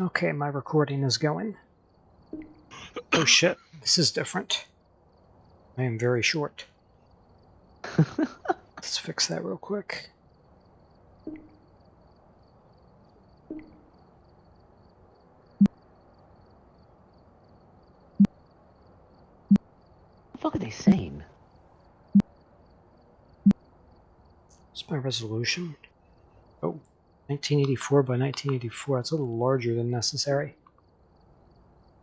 Okay, my recording is going. Oh shit, this is different. I am very short. Let's fix that real quick. What the fuck are they saying? What's my resolution? Oh, 1984 by 1984. That's a little larger than necessary.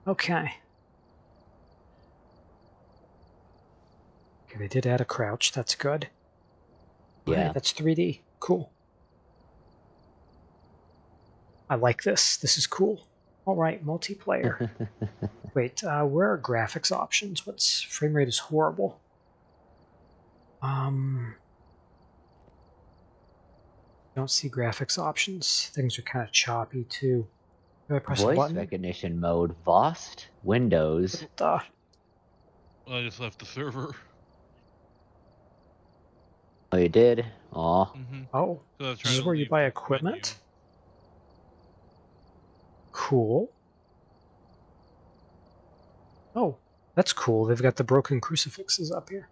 Okay. Okay, they did add a crouch. That's good. Okay, Yeah. that's 3D. Cool. I like this. This is cool. All right, multiplayer. Wait, uh, where are graphics options? What's frame rate is horrible. Um, don't see graphics options. Things are kind of choppy too. Do I press a Voice button? recognition mode, Vosk, Windows. Duh. I just left the server. Oh, you did? Aw. Mm-hmm. Oh, So this is where you buy the equipment. Cool. Oh, that's cool. They've got the broken crucifixes up here.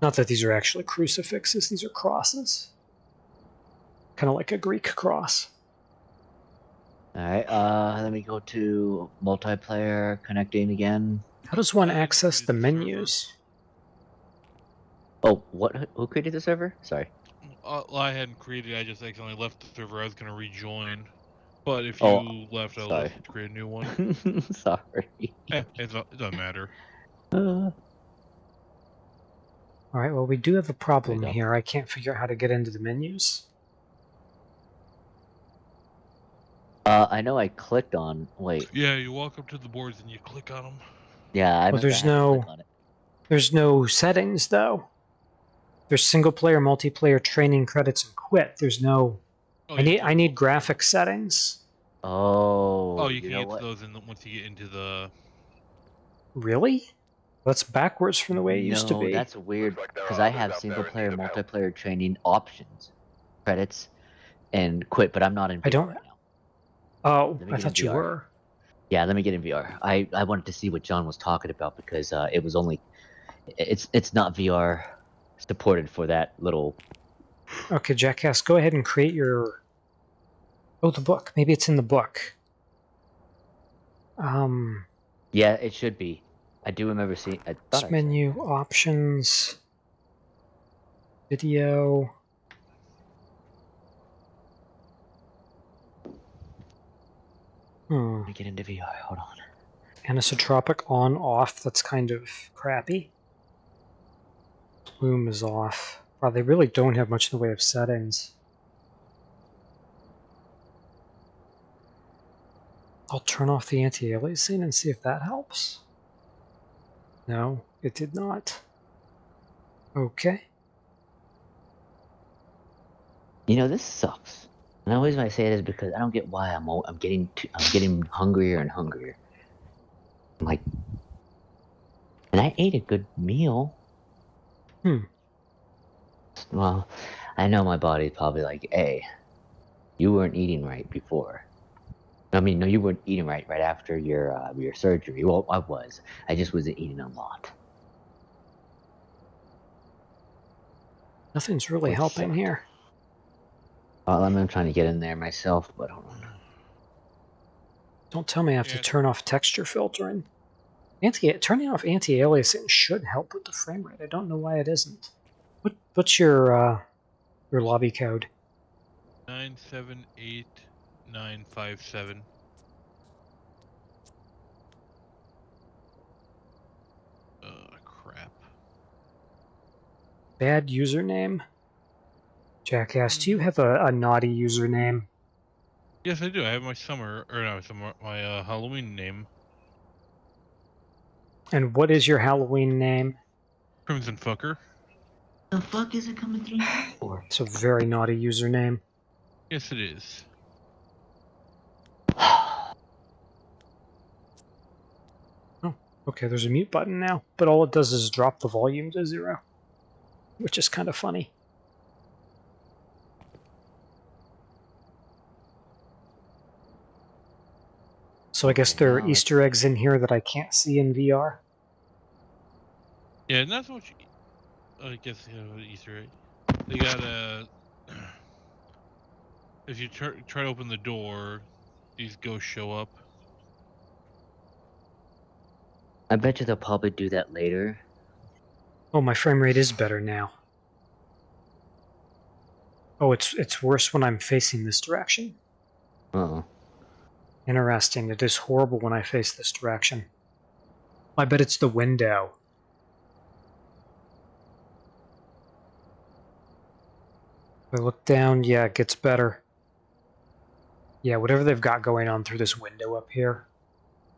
Not that these are actually crucifixes, these are crosses. Kind of like a Greek cross. Alright, uh, let me go to multiplayer, connecting again. How does one access the the menus? Oh, what? Who created the server? Sorry. Uh, well, I hadn't created. I just accidentally left the server. I was gonna rejoin, but if you Oh, left, I sorry. left to create a new one. Sorry. eh, it doesn't matter. Uh, All right, well, we do have a problem go. here. I can't figure out how to get into the menus. Uh, I know I clicked on. Wait. Yeah, you walk up to the boards and you click on them. Yeah, I Well, remember I there's had to click no- There's no settings, though. There's single player, multiplayer, training credits, and quit. There's no. Oh, I need I need graphic settings. Oh. Oh, you, can know get those in the, once you get into the. Really? That's backwards from the way it used to No, be. that's weird because I have single player, multiplayer training options, credits, and quit, but I'm not in. I don't- Right now. Oh, I thought you were. Yeah, let me get in VR. I I wanted to see what John was talking about because uh, it was only, it's it's not VR supported for that little. Okay, Jackass, go ahead and create your. Oh, the book. Maybe it's in the book. Um, Yeah, it should be. I do remember seeing. I menu, options, video. Hmm. Let me get into VR. Hold on. Anisotropic on off. That's kind of crappy. Bloom is off. Wow, they really don't have much in the way of settings. I'll turn off the anti-aliasing and see if that helps. No, it did not. Okay. You know this sucks. And the reason I say it is because I don't get why I'm I'm getting too, I'm getting hungrier and hungrier. I'm like, and I ate a good meal. Hmm. Well, I know my body's probably like, hey, you weren't eating right before. I mean, no, you weren't eating right right after your uh, your surgery. Well, I was. I just wasn't eating a lot. Nothing's really helping sucked. here. Well, I'm trying to get in there myself, but hold on. Don't tell me I have to turn off texture filtering. Anti turning off anti-aliasing should help with the frame rate. I don't know why it isn't. What what's your uh, your lobby code? Nine seven eight nine five seven. Uh, crap. Bad username. Jackass, do you have a, a naughty username? Yes, I do. I have my summer or no, summer, my uh, Halloween name, And what is your Halloween name? Crimson Fucker. The fuck is it coming through? Or It's a very naughty username. Yes, it is. Oh, okay, there's a mute button now, but all it does is drop the volume to zero, which is kind of funny. So I guess there are Easter eggs in here that I can't see in VR. Yeah, and that's what you. I guess you know, Easter egg. They got a. If you try, try to open the door, these ghosts show up. I bet you they'll probably do that later. Oh, my frame rate is better now. Oh, it's it's worse when I'm facing this direction. Uh-oh. Interesting. It is horrible when I face this direction. I bet it's the window. I look down, yeah, it gets better. Yeah, whatever they've got going on through this window up here,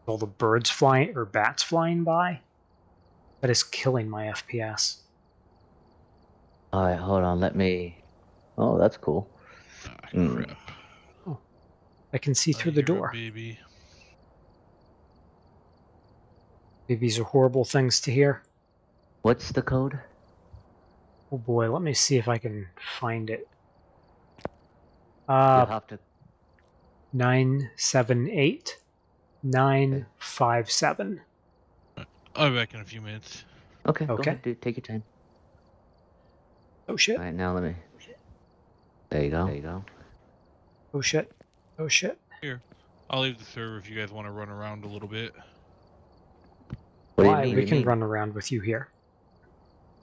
all the birds flying or bats flying by, that is killing my FPS. Alright, hold on, let me... Oh, that's cool. Ah, Mm. Crap. I can see I through the door. Baby. These are horrible things to hear. What's the code? Oh boy, let me see if I can find it. You'll Uh, have to... nine seven eight nine five seven. I'll be back in a few minutes. Okay, go Okay. ahead, dude, take your time. Oh shit! Alright, now let me... There you go. There you go. Oh shit! Oh shit! Here, I'll leave the server if you guys want to run around a little bit. What Why? mean? we can mean? run around with you here.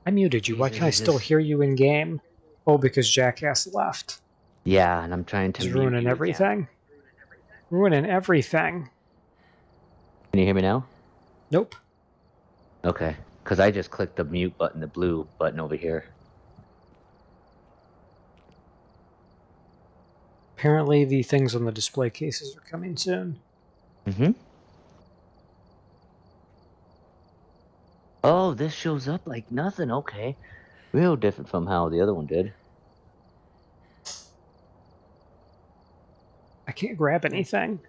I muted you. Why can I still hear you in game? Oh, because Jackass left. Yeah, and I'm trying to He's ruining you again. everything. Ruining everything. Can you hear me now? Nope. Okay, because I just clicked the mute button, the blue button over here. Apparently, the things on the display cases are coming soon. Mm-hmm. Oh, this shows up like nothing. Okay. Real different from how the other one did. I can't grab anything.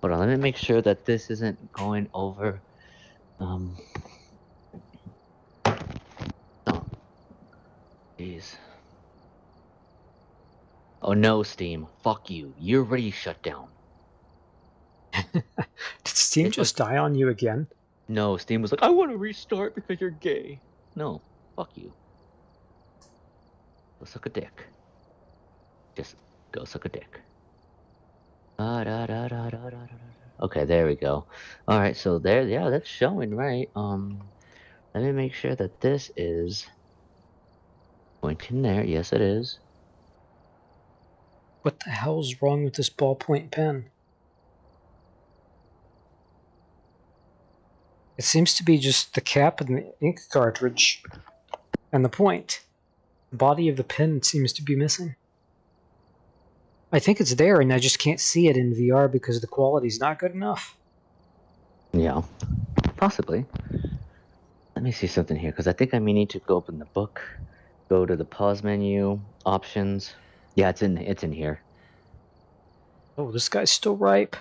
Hold on, let me make sure that this isn't going over. Um. Oh. Jeez. Oh no, Steam. Fuck you. You're already shut down. Did Steam just die on you again? No, Steam was like, I want to restart because you're gay. No, fuck you. Go suck a dick. Just go suck a dick. Okay, there we go. All right, so there, yeah, that's showing, right? Um, let me make sure that this is going in there. Yes, it is. What the hell's wrong with this ballpoint pen? It seems to be just the cap and the ink cartridge and the point. The body of the pen seems to be missing. I think it's there and I just can't see it in VR because the quality's not good enough. Yeah, possibly. Let me see something here because I think I may need to go open the book, go to the pause menu, options. Yeah, it's in it's in here. Oh, this guy's still ripe.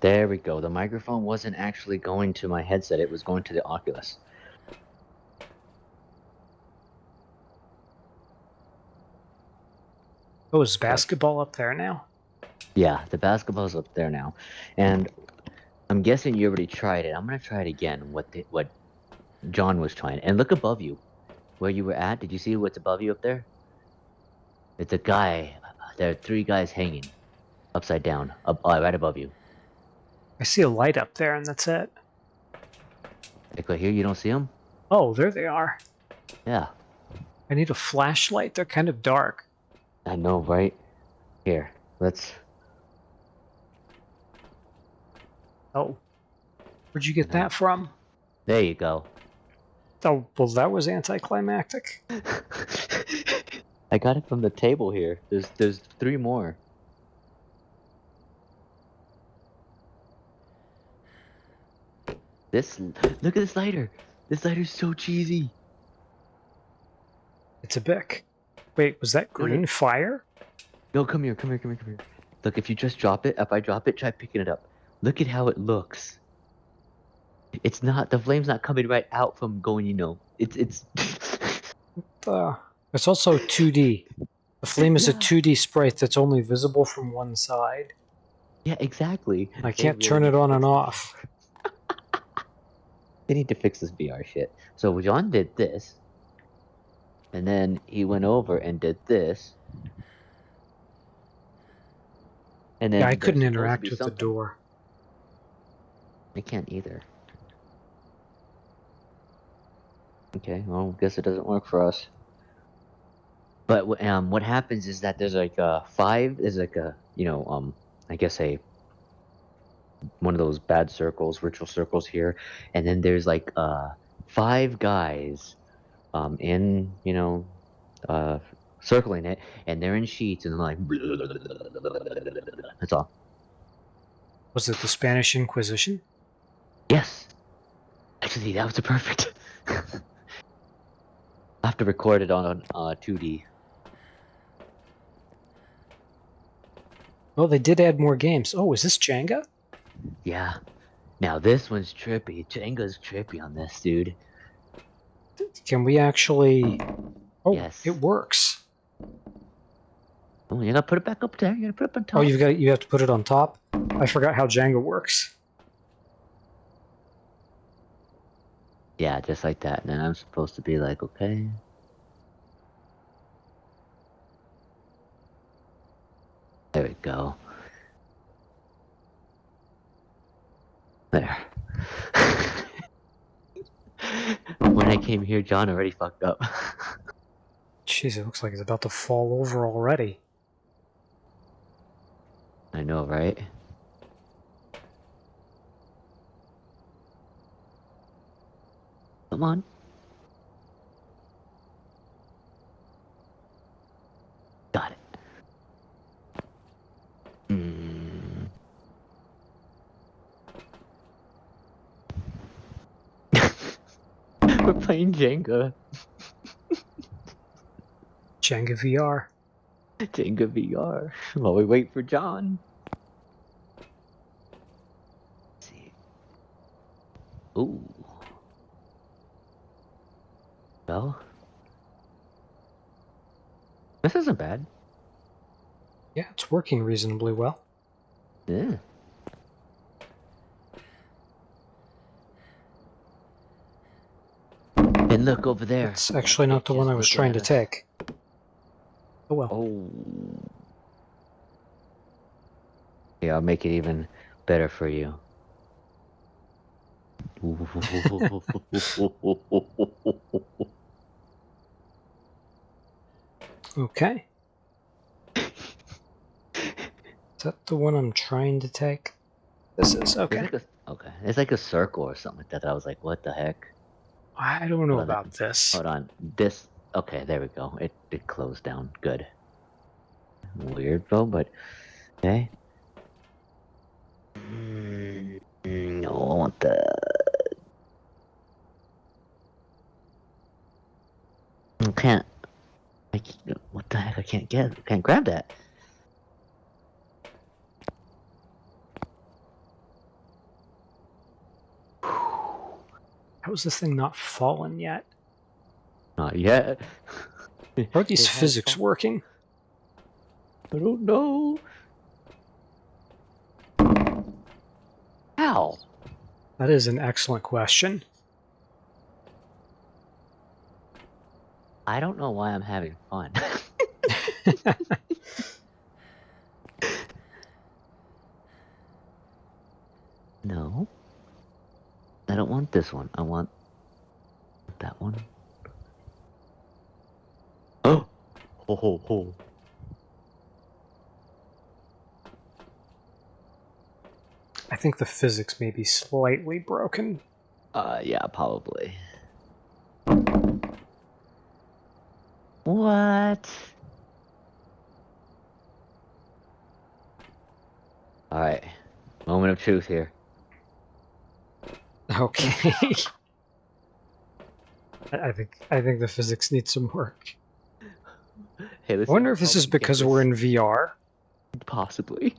There we go. The microphone wasn't actually going to my headset; it was going to the Oculus. Oh, is basketball up there now? Yeah, the basketball's up there now, and I'm guessing you already tried it. I'm gonna try it again. What the, what John was trying, and look above you, where you were at. Did you see what's above you up there? It's a guy. There are three guys hanging, upside down, up uh, right above you. I see a light up there and that's it. Like right here, you don't see them? Oh, there they are. Yeah, I need a flashlight. They're kind of dark. I know, right? Here, let's. Oh. Where'd you get that from? There you go. Oh, well, that was anticlimactic. I got it from the table here. There's there's three more. This look at this lighter. This lighter's so cheesy. It's a Bic. Wait, was that green fire? No, come here, come here, come here, come here. Look, if you just drop it, if I drop it, try picking it up. Look at how it looks. It's not the flame's not coming right out from going, you know. It's it's Uh, It's also 2D. The flame is a 2D sprite that's only visible from one side. Yeah, exactly. I can't really turn it on and off. They need to fix this VR shit. So John did this, and then he went over and did this, and then Yeah, I couldn't interact be with the door. I can't either. Okay, well, guess it doesn't work for us. But um, what happens is that there's like a five. There's like a you know um, I guess a one of those bad circles, ritual circles here, and then there's like uh five guys, um, in you know, uh, circling it, and they're in sheets, and they're like, that's all. Was it the Spanish Inquisition? Yes. Actually, that was a perfect. I have to record it on uh, 2D. Oh, they did add more games. Oh, is this Jenga? Yeah. Now this one's trippy. Jenga's trippy on this, dude. Can we actually... Oh, Yes. it works. Oh, you gotta put it back up there. You gotta put it up on top. Oh, you've got you have to put it on top. I forgot how Jenga works. Yeah, just like that. And then I'm supposed to be like, okay. There we go. There. when I came here, John already fucked up. Jeez, it looks like it's about to fall over already. I know, right? Come on. Got it. Mm. We're playing Jenga. Jenga VR. Jenga VR. While we wait for John. Let's see. Ooh. Well. This isn't bad. Yeah, it's working reasonably well. Yeah. And look over there. It's actually not the one I was trying to take. Oh well. Oh. Yeah, I'll make it even better for you. Okay. Is that the one I'm trying to take? This is It's okay. like a, okay, it's like a circle or something like that. I was like, what the heck? I don't know Hold on. about this. Hold on. This. Okay, there we go. It it closed down. Good. Weird though, but okay. Mm, No, I want the. I can't. I can't, what the heck? I can't get. I can't grab that. How is this thing not fallen yet? Not yet. How are these physics working? I don't know. How? That is an excellent question. I don't know why I'm having fun. no. I don't want this one. I want that one. Oh! Ho ho ho. I think the physics may be slightly broken. Uh, yeah, probably. What? Alright. Moment of truth here. Okay. I I think I think the physics need some work. Hey, I listen, wonder I'll if this is you get because we're in VR. Possibly.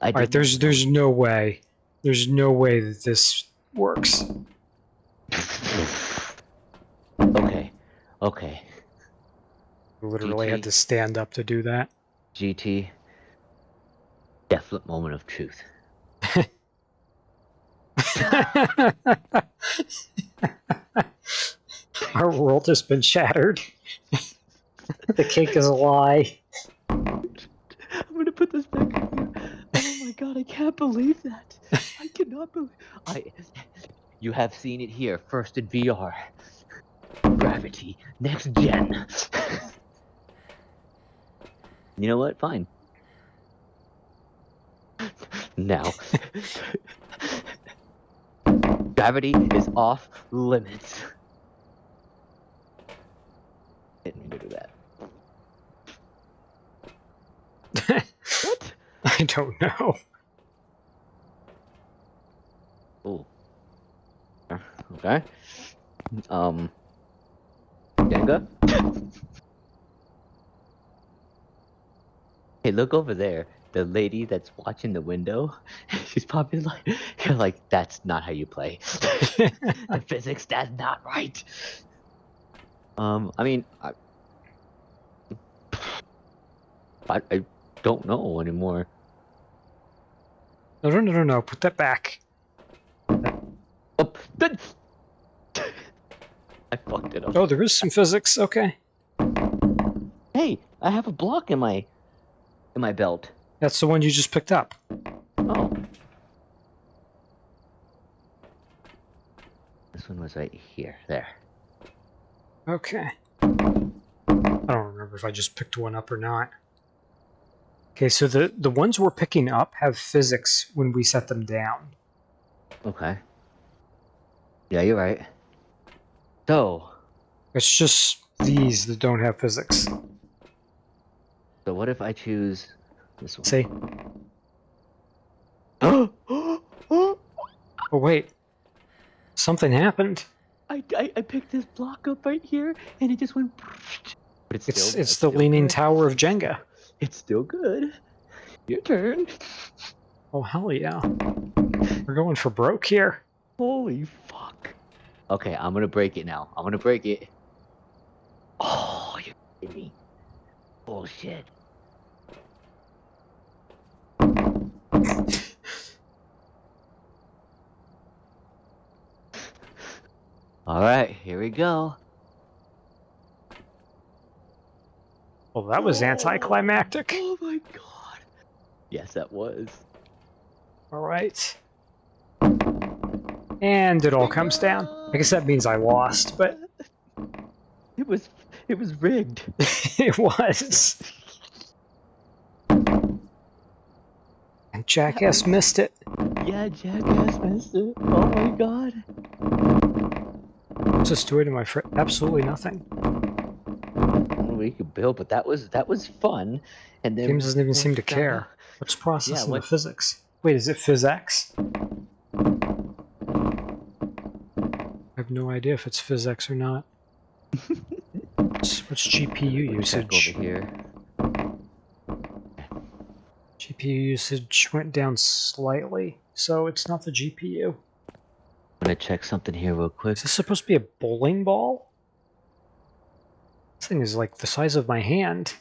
I All right, there's there's no way, there's no way that this works. okay. Okay, We literally had to stand up to do that. GT. Definite moment of truth. Our world has been shattered. the cake is a lie. I'm gonna put this back. Oh my god, I can't believe that. I cannot believe. I. You have seen it here first in VR. Gravity, next gen. you know what? Fine. Now. Gravity is off limits. Didn't mean to do that. What? I don't know. Ooh. Okay. Um. Jenga? hey, look over there. The lady that's watching the window, she's probably like, you're like, that's not how you play. the physics, that's not right. Um, I mean, I, I, I don't know anymore. No, no, no, no, no. Put that back. Oh, that... I fucked it up. Oh, there is some physics. Okay. Hey, I have a block in my in my belt. That's the one you just picked up. Oh. This one was right here. There. Okay. I don't remember if I just picked one up or not. Okay, so the, the ones we're picking up have physics when we set them down. Okay. Yeah, you're right. So, It's just these that don't have physics. so what if I choose this one? See? I, Oh, wait. Something happened. I, I picked this block up right here, and it just went. But it's It's still, it's the Leaning good. Tower of Jenga. It's still good. Your turn. Oh, hell yeah. We're going for broke here. Holy fuck. Okay, I'm gonna break it now. I'm gonna break it. Oh, you're kidding me. Bullshit. Alright, here we go. Well, that was anticlimactic. Oh, oh my god. Yes, that was. All right. And it all comes down. I guess that means I lost, but It was it was rigged. it was. Jackass missed it. Yeah, Jackass missed it. Oh my god. What's this doing to my friend? Absolutely nothing. We could build, but that was that was fun. And then James doesn't even seem to care. What's processing the what- physics? Wait, is it PhysX? I have no idea if it's PhysX or not. what's, what's GPU Let me check usage? over here. GPU usage went down slightly, so it's not the GPU. I'm gonna check something here real quick. Is this supposed to be a bowling ball? This thing is like the size of my hand.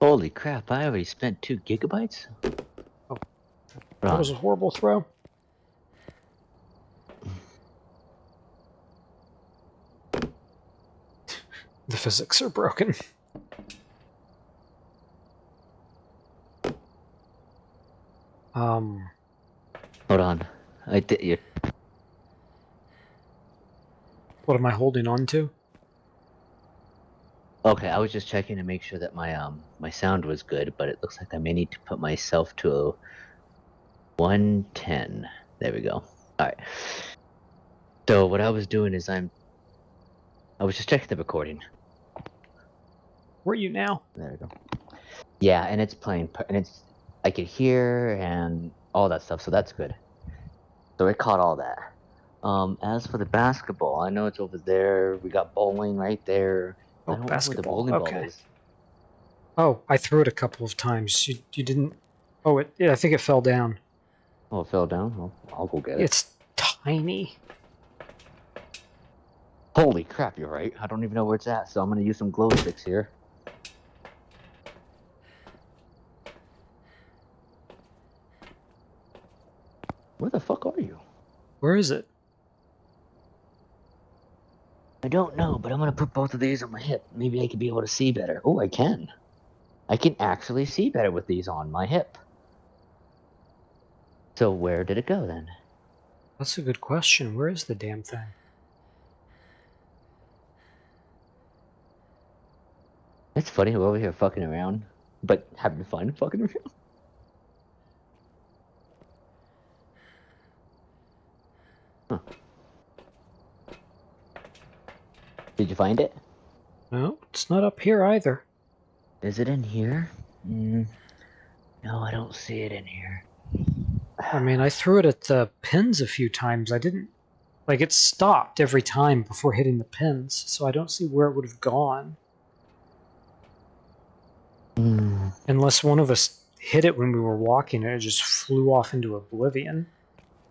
Holy crap! I already spent two gigabytes. Oh. That was a horrible throw. The physics are broken. Um, Hold on. I did. You. what am I holding on to? Okay, I was just checking to make sure that my um my sound was good, but it looks like I may need to put myself to a 110. There we go. All right. So what I was doing is I'm I was just checking the recording. Where are you now? There we go. Yeah, and it's playing, and it's I could hear and all that stuff, so that's good. So it caught all that. Um, as for the basketball, I know it's over there. We got bowling right there. Oh, I don't basketball, know where the bowling okay. ball is. Oh, I threw it a couple of times. You, you didn't. Oh, it, yeah, I think it fell down. Oh, it fell down. Well, I'll go get it. It's tiny. Holy crap, you're right. I don't even know where it's at, so I'm gonna use some glow sticks here. Where the fuck are you? Where is it? I don't know, but I'm gonna put both of these on my hip. Maybe I could be able to see better. Oh, I can. I can actually see better with these on my hip. So where did it go then? That's a good question. Where is the damn thing? It's funny, we're over here fucking around, but having fun fucking around. Huh. Did you find it? No, it's not up here either. Is it in here? Mm, no, I don't see it in here. I mean, I threw it at the pins a few times. I didn't. Like, it stopped every time before hitting the pins, so I don't see where it would have gone. Hmm. Unless one of us hit it when we were walking and it just flew off into oblivion.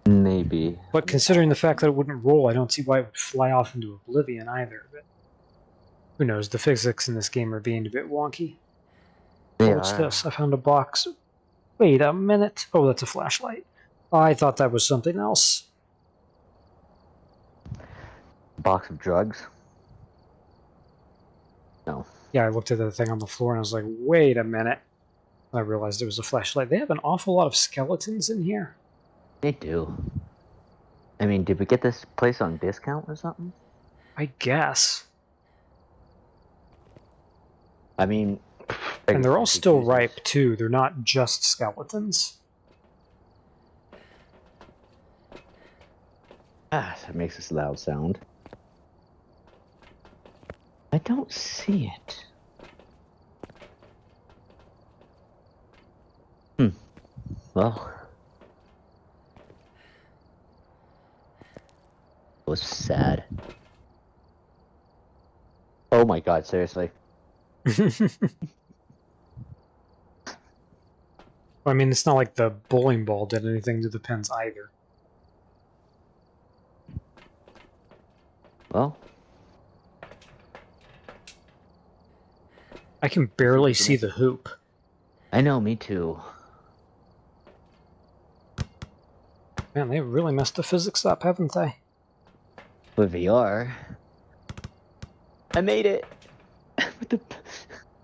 Maybe. But considering the fact that it wouldn't roll, I don't see why it would fly off into oblivion either. But who knows? The physics in this game are being a bit wonky. What's this? I found a box. Wait a minute. Oh, that's a flashlight. I thought that was something else. Box of drugs. No. Yeah, I looked at the thing on the floor and I was like, wait a minute. I realized it was a flashlight. They have an awful lot of skeletons in here. They do. I mean, did we get this place on discount or something? I guess. I mean, And they're all still Jesus. ripe, too. They're not just skeletons. Ah, that makes this loud sound. I don't see it. Hmm. Well. Was sad. Oh my god, seriously. I mean, it's not like the bowling ball did anything to the pins either. Well, I can barely see the hoop. I know, me too. Man, they really messed the physics up, haven't they? With VR. I made it! What the...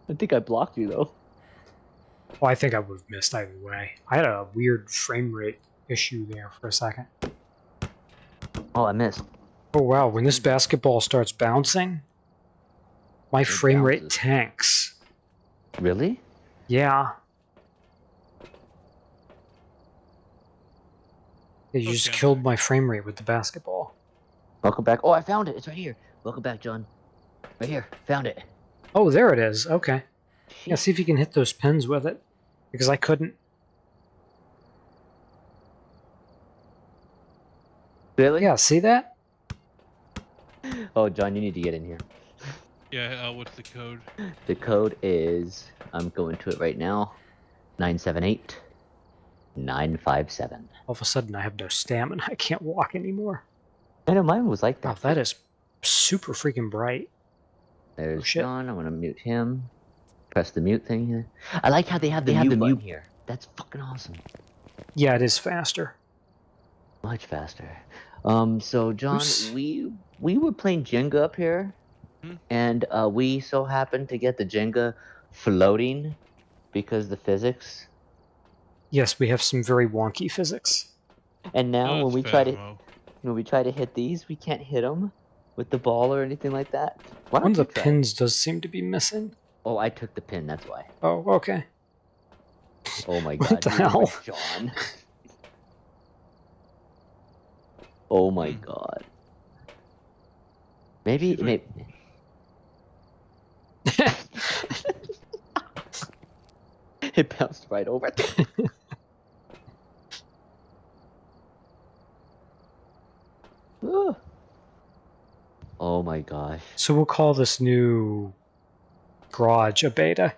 I think I blocked you though. Well, I think I would have missed either way. I had a weird frame rate issue there for a second. Oh, I missed. Oh wow, when this basketball starts bouncing, my frame rate tanks. Really? Yeah. Yeah, You just killed my frame rate with the basketball. Welcome back. Oh, I found it. It's right here. Welcome back, John. Right here. Found it. Oh, there it is. Okay. Yeah, Shit. see if you can hit those pins with it. Because I couldn't. Really? Yeah, see that? Oh, John, you need to get in here. Yeah, uh, what's the code? The code is, I'm going to it right now, 978 957. All of a sudden, I have no stamina. I can't walk anymore. I know mine was like Wow, that. that is super freaking bright. There's Oh, shit. John. I'm gonna mute him. Press the mute thing here. I like how they have They the have mute the button mute- here. That's fucking awesome. Yeah, it is faster. Much faster. Um, so John, Oops. we we were playing Jenga up here, Hmm. and uh, we so happened to get the Jenga floating because the physics. Yes, we have some very wonky physics. And now Oh, when we try to When we try to hit these, we can't hit them with the ball or anything like that. Why One of the try? pins does seem to be missing. Oh, I took the pin. That's why. Oh, okay. Oh my god. What the hell? John. oh my Hmm. god. Maybe, maybe. it bounced right over. Oh my gosh. so we'll call this new garage a beta.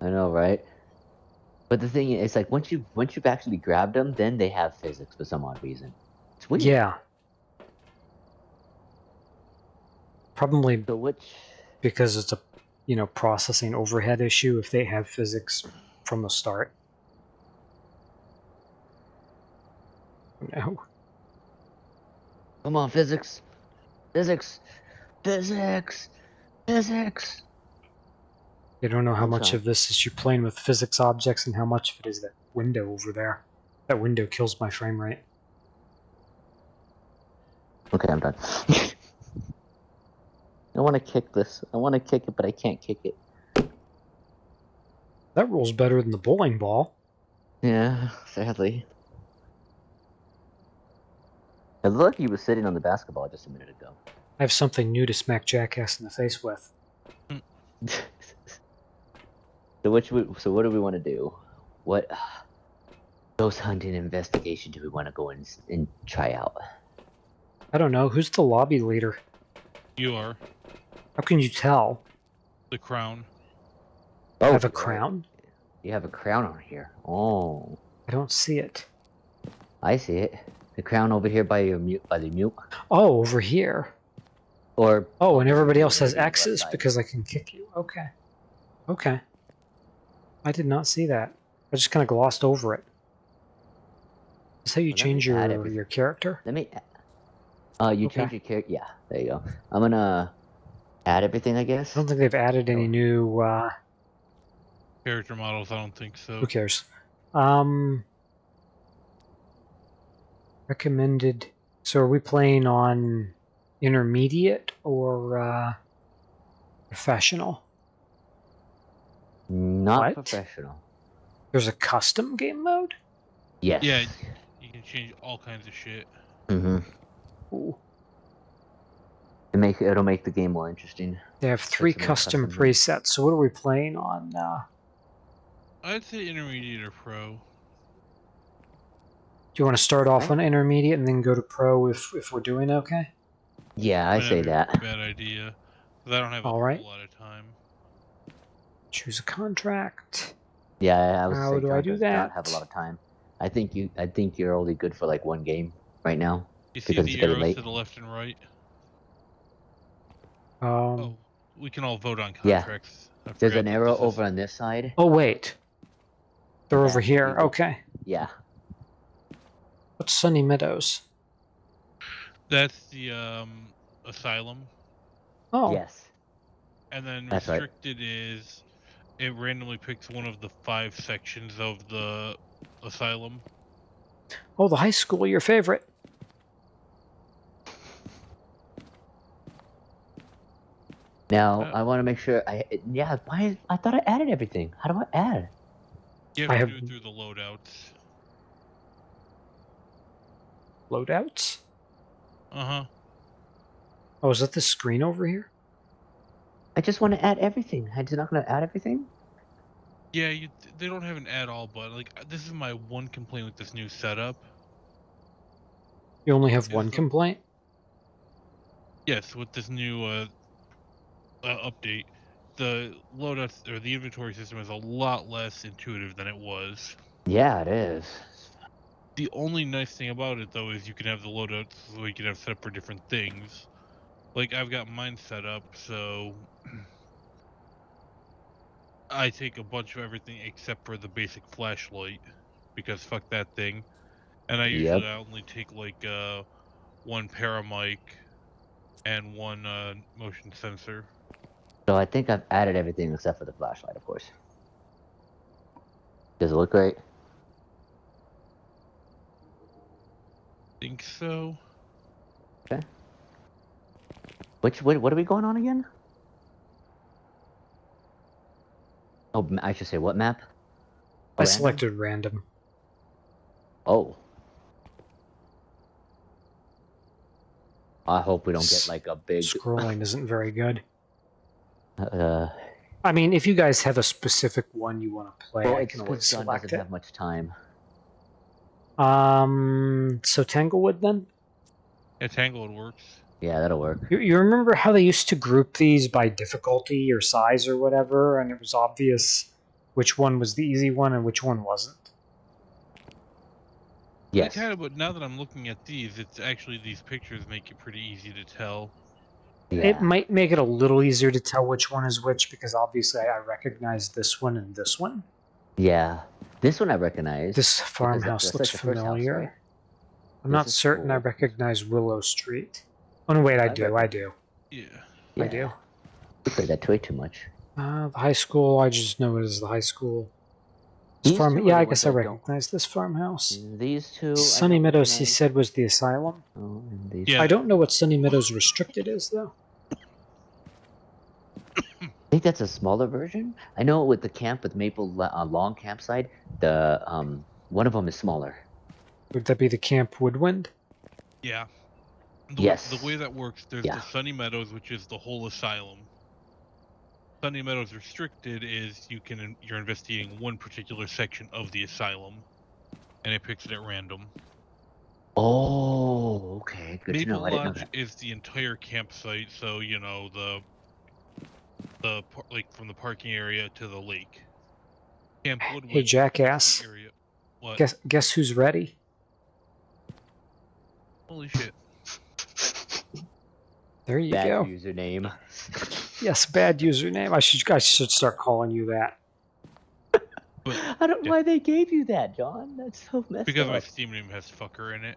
I know, right? But the thing is, like, once you once you've actually grabbed them, then they have physics for some odd reason. It's weird. Yeah. Probably which? because it's a you know processing overhead issue if they have physics from the start. No. Come on, physics, physics, physics, physics. You don't know how much of this is you playing with physics objects and how much of it is that window over there. That window kills my frame rate. Okay, I'm done. I want to kick this. I want to kick it, but I can't kick it. That rolls better than the bowling ball. Yeah, sadly. It looked like he was sitting on the basketball just a minute ago. I have something new to smack Jackass in the face with. so which we, so what do we want to do? What ghost hunting investigation do we want to go and, and try out? I don't know. Who's the lobby leader? You are How can you tell? the crown. Oh. I have a crown? You have a crown on here. Oh, I don't see it. I see it. The crown over here by your mute by the mute. Oh, over here. Or Oh, and everybody else has Over X's because I can kick you. Okay. Okay. I did not see that. I just kind of glossed over it. Is how you Well, change your add your character? let me. Uh, you Okay. change your character. Yeah, there you go. I'm gonna add everything, I guess. I don't think they've added any Oh. new. Uh, Character models, I don't think so. who cares? Um, recommended. So are we playing on intermediate or uh, professional? Not What? professional. There's a custom game mode. Yes. Yeah. You can change all kinds of shit. Mm-hmm. Ooh. It make it'll make the game more interesting. They have three custom custom presets. So what are we playing on? Uh, I'd say intermediate or pro. Do you want to start off on intermediate and then go to pro if if we're doing okay? Yeah, I say that. Bad idea. 'cause I don't have a All right. whole lot of time. Choose a contract. Yeah, I was. How do I do does Not have a lot of time. I think you. I think you're only good for like one game right now. You see Because it's the getting arrows late. to the left and right? Um, Oh, we can all vote on contracts. I There's an arrow this is- over on this side. oh wait, they're Yeah, over here. Okay, Yeah. What's Sunny Meadows? That's the um asylum, Oh, Yes. and then That's right. restricted is it randomly picks one of the five sections of the asylum. oh, the high school, your favorite. Now Uh, I want to make sure. I yeah. Why? I thought I added everything. How do I add? You have I to have- do it through the loadouts. Loadouts. Uh huh. Oh, is that the screen over here? I just want to add everything. I'm just not gonna add everything. Yeah, you, they don't have an add all, but like this is my one complaint with this new setup. You only have Is one the- complaint. Yes, with this new uh, uh, update, the loadouts or the inventory system is a lot less intuitive than it was. Yeah, it is. The only nice thing about it though is you can have the loadouts so you can have set up for different things. Like I've got mine set up so I take a bunch of everything except for the basic flashlight because fuck that thing. And I usually Yep. only take like uh one paramic and one uh, motion sensor. So I think I've added everything except for the flashlight, of course. Does it look great? Think so. Okay. Which what, what are we going on again? Oh, I should say what map? I Oh, random? selected random. Oh. I hope we don't get like a big. Scrolling isn't very good. Uh, I mean, if you guys have a specific one you want to play, well, I it's can because always John select doesn't it. have much time. Um, so Tanglewood then. Yeah, Tanglewood works. Yeah, that'll work. You, you remember how they used to group these by difficulty or size or whatever, and it was obvious which one was the easy one and which one wasn't. Yeah, Yes. kind of. But now that I'm looking at these, it's actually these pictures make it pretty easy to tell. Yeah. It might make it a little easier to tell which one is which because obviously I recognize this one and this one. Yeah. This one I recognize. This farmhouse looks like the first house, familiar. right? I'm This not is certain I recognize Willow Street. Oh no, wait, I I do, I do, Yeah. I Yeah. do. We played that way too much. Uh, the high school, I just know it as the high school. This farm, yeah, I guess I I recognize this farmhouse. These two. Sunny don't Meadows, he said, was the asylum. Oh, and these Yeah. I don't know what Sunny Meadows restricted is though. I think that's a smaller version. I know with the camp with Maple uh, Long campsite, the um one of them is smaller. Would that be the Camp Woodwind? Yeah. The, Yes. The way that works, there's Yeah. the Sunny Meadows, which is the whole asylum. Sunny Meadows restricted is you can you're investigating one particular section of the asylum, and it picks it at random. Oh, okay, good to Maple know. I didn't know Lodge that. is the entire campsite, so you know the the par- like from the parking area to the lake. Camp Woodwind. Hey, jackass. Area. What? Guess guess who's ready? Holy shit! There you Bad go. username. Yes, bad username. I should I should start calling you that. I don't know Yeah. why they gave you that, John. That's so messed Because my. Steam name has fucker in it.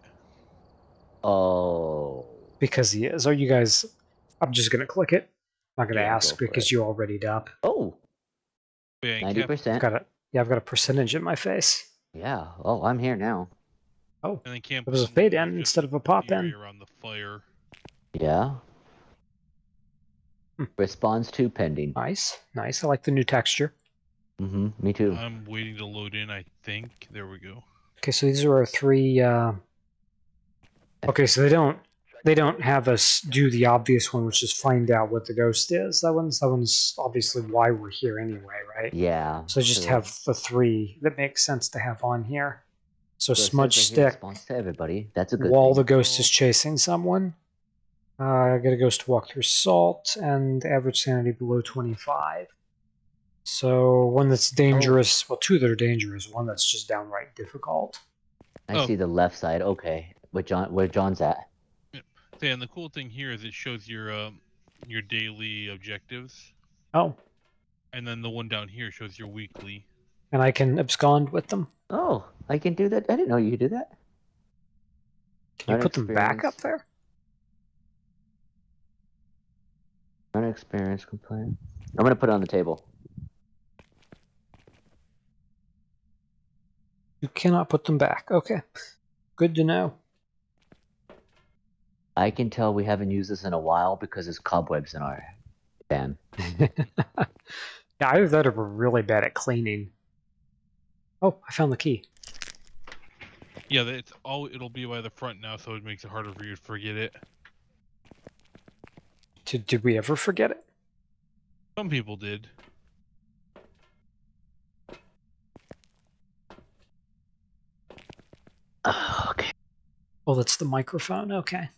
Oh, Because he is. Are you guys? I'm just gonna click it. I'm not gonna Yeah, ask for because it. you already up. oh, yeah, ninety Camp- I've percent. got a yeah. I've got a percentage in my face. Yeah. Oh, I'm here now. Oh, And then Camp it was a fade in instead of a pop in. around the fire. Yeah. Hmm. Response to pending. Nice, nice. I like the new texture. Mm-hmm. Me too. I'm waiting to load in. I think there we go. Okay, so these are our three. Uh... Okay, so they don't they don't have us do the obvious one, which is find out what the ghost is. That one's that one's obviously why we're here anyway, right? yeah. So just true. have the three that makes sense to have on here. So, So smudge stick Response to everybody. That's a good. while thing. the ghost is chasing someone. Uh, get a ghost to walk through salt and average sanity below 25. So one that's dangerous, well, two that are dangerous, one that's just downright difficult. I Oh. see the left side. Okay. Where John? Where John's at? So yeah, and the cool thing here is it shows your um, your daily objectives, Oh, and then the one down here shows your weekly. and I can abscond with them. Oh, I can do that. I didn't know you could do that. Can you Not put them back up experienced. there? Unexperienced complaint. I'm gonna put it on the table. You cannot put them back. Okay. Good to know. I can tell we haven't used this in a while because there's cobwebs in our van. yeah, either that or we're really bad at cleaning. Oh, I found the key. Yeah, it's all. It'll be by the front now, so it makes it harder for you to forget it. Did, did we ever forget it? Some people did. okay. Oh, that's the microphone. Okay.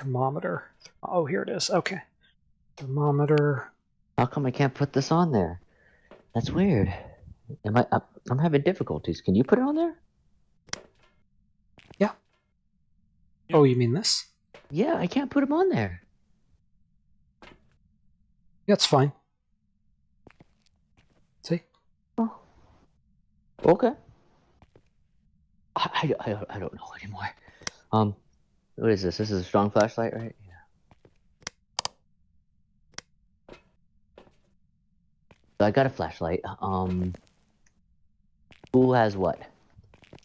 Thermometer. Oh, here it is. Okay. Thermometer. How come I can't put this on there? That's weird. Am I? I'm- I'm having difficulties. Can you put it on there? Yeah. Oh, you mean this? Yeah, I can't put them on there. Yeah, it's fine. See? Oh. Okay. I, I, I don't know anymore. Um, what is this? This is a strong flashlight, right? Yeah. So I got a flashlight. Um, who has what?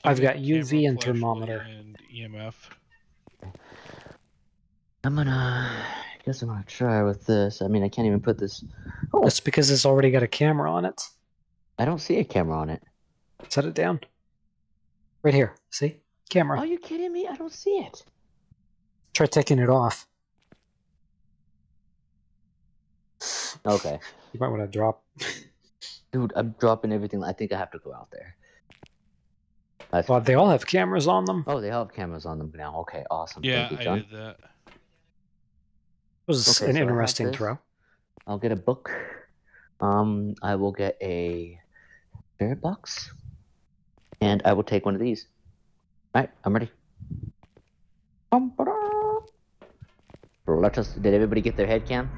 I've got Camera, UV and thermometer. and EMF. I'm gonna. I guess I'm gonna try with this. I mean, I can't even put this. Oh, That's because it's already got a camera on it. I don't see a camera on it. Set it down. Right here. See? Camera. Are you kidding me? I don't see it. Try taking it off. Okay, You might want to drop. dude, I'm dropping everything. I think I have to go out there. That's, Well, they all have cameras on them. oh, they all have cameras on them now. Okay, awesome. Yeah, Thank you, I did that. It was okay, an so interesting throw. I'll get a book. Um, I will get a spirit box, and I will take one of these. All right, I'm ready. Bum, ba-da. Let us. Did everybody get their head cam?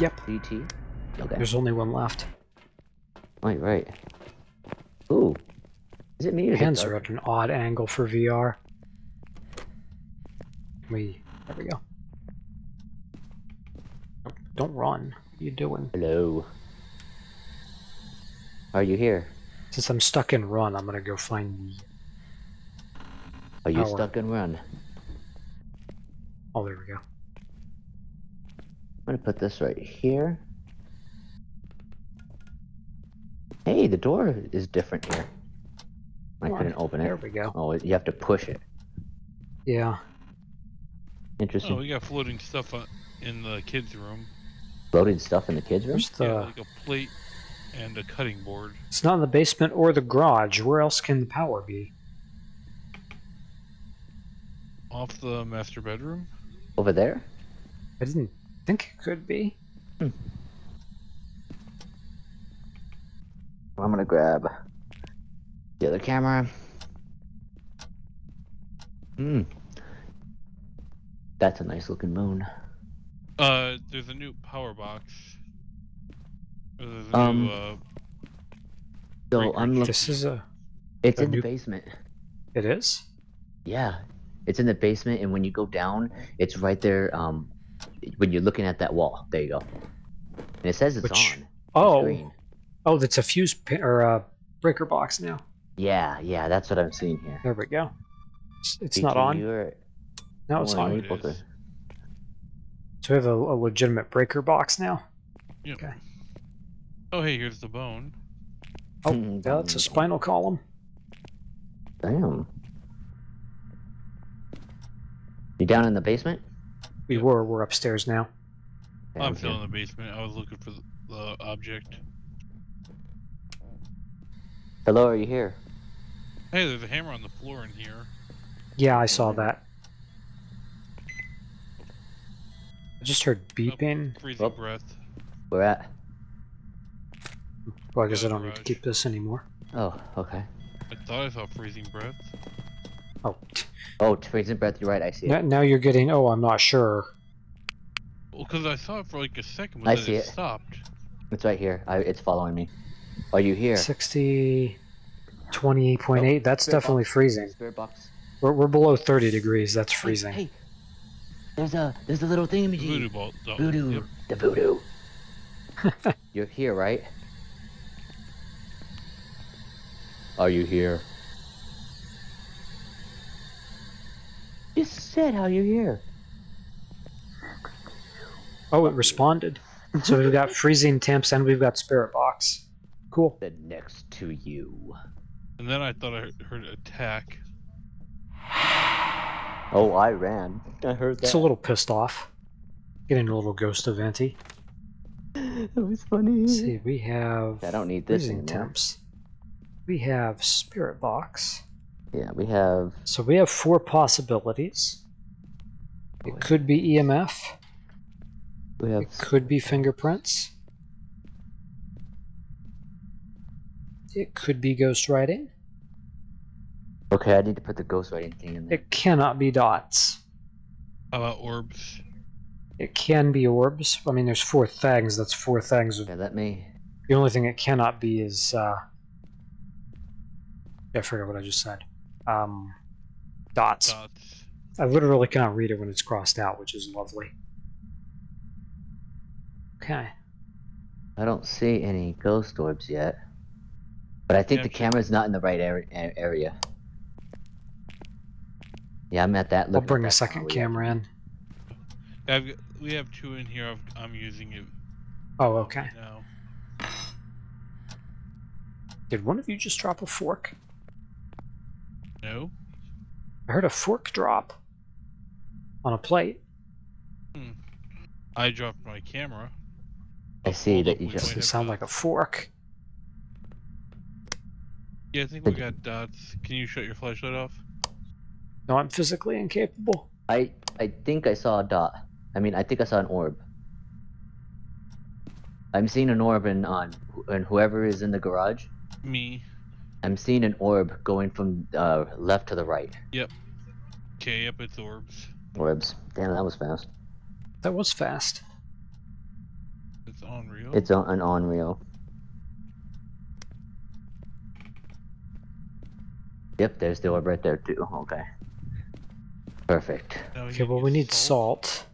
Yep. CT. Okay. There's only one left. Right, right. Ooh. Is it me or Hands are at an odd angle for VR. We there we go. Don't run. What are you doing? Hello. Are you here? Since I'm stuck in run, I'm gonna go find the. Are you Power. stuck and run? Oh, there we go. I'm gonna put this right here. Hey, the door is different here. I Come couldn't open it. There we go. Oh, you have to push it. Yeah. Interesting. Oh, we got floating stuff uh, in the kids' room. Floating stuff in the kids' room. Where's the? Yeah, like a plate and a cutting board. It's not in the basement or the garage. Where else can the power be? Off the master bedroom. Over there. I didn't think it could be. I'm gonna grab the other camera. Hmm. That's a nice looking moon. Uh, there's a new power box. There's a Um, new, uh, So I'm looking. This is a. It's a in the basement. It is. Yeah, it's in the basement, and when you go down, it's right there. Um, when you're looking at that wall, there you go. And it says it's Which- on. the Oh. screen. Oh, that's a fuse pin or a breaker box now. Yeah, yeah, that's what I'm seeing here. There we go. It's, it's not on. You're, Now it's oh, on. It both is. are- So we have a, a legitimate breaker box now. Yep. Okay. Oh, hey, here's the bone. Oh, Hmm, yeah, that's a spinal column. Damn. You down in the basement? We Yep. were. We're upstairs now. I'm still in the basement. I was looking for the, the object. Hello, are you here? Hey, there's a hammer on the floor in here. Yeah, I saw that. I just heard oh, beeping. Freezing Oh. breath. We're at. Well, I guess I don't need to keep this anymore. Oh, okay. I thought I saw freezing breath. Oh, t- Oh, freezing breath. You're right. I see it. now, now you're getting. Oh, I'm not sure. Well, because I saw it for like a second, but I then see it, it. stopped. It's right here. I, it's following me. Are you here? 60, 28.8. That's Spirit definitely box. freezing. Spirit box. We're, we're below 30 degrees. That's freezing. Hey, there's a there's a little thing The voodoo ball. oh, Voodoo. Yep. The voodoo. You're here, right? Are you here? Just said how you're here. Oh, it responded. So we've got freezing temps and we've got spirit box. Cool. Then next to you. And then I thought I heard- heard attack. Oh, I ran. I heard that. It's a little pissed off. Getting a little ghost of Anti. That was funny. Let's see, we have I don't need this freezing anymore. temps. We have spirit box. Yeah, we have. So we have four possibilities. It could be EMF. We have. It could be fingerprints. It could be ghost writing. Okay, I need to put the ghostwriting thing in there. It cannot be dots. How about orbs? It can be orbs. I mean, there's four things. That's four things. Okay, let me. The only thing it cannot be is. Uh, Yeah, I forget what I just said. Um, dots. Dots. I literally cannot read it when it's crossed out, which is lovely. Okay. I don't see any ghost orbs yet. But I think Yeah, the check. camera's not in the right area. area. Yeah, I'm at that. I'll looking at bring a second tower, camera in. I've, got- we have two in here. I've, I'm using it Oh, okay. now. Did one of you just drop a fork? No. I heard a fork drop on a plate. I dropped my camera. I see that you just- might sound to- like a fork. Yeah, I think we got dots. Can you shut your flashlight off? No, I'm physically incapable. I I think I saw a dot. I mean, I think I saw an orb. I'm seeing an orb in on and whoever is in the garage. Me. I'm seeing an orb going from uh, left to the right. Yep. Okay, yep, it's orbs. Orbs. Damn, that was fast. That was fast. It's unreal. It's on, an Unreal. Yep, there's the orb right there too. Okay. Perfect. Now Okay, well, we need salt.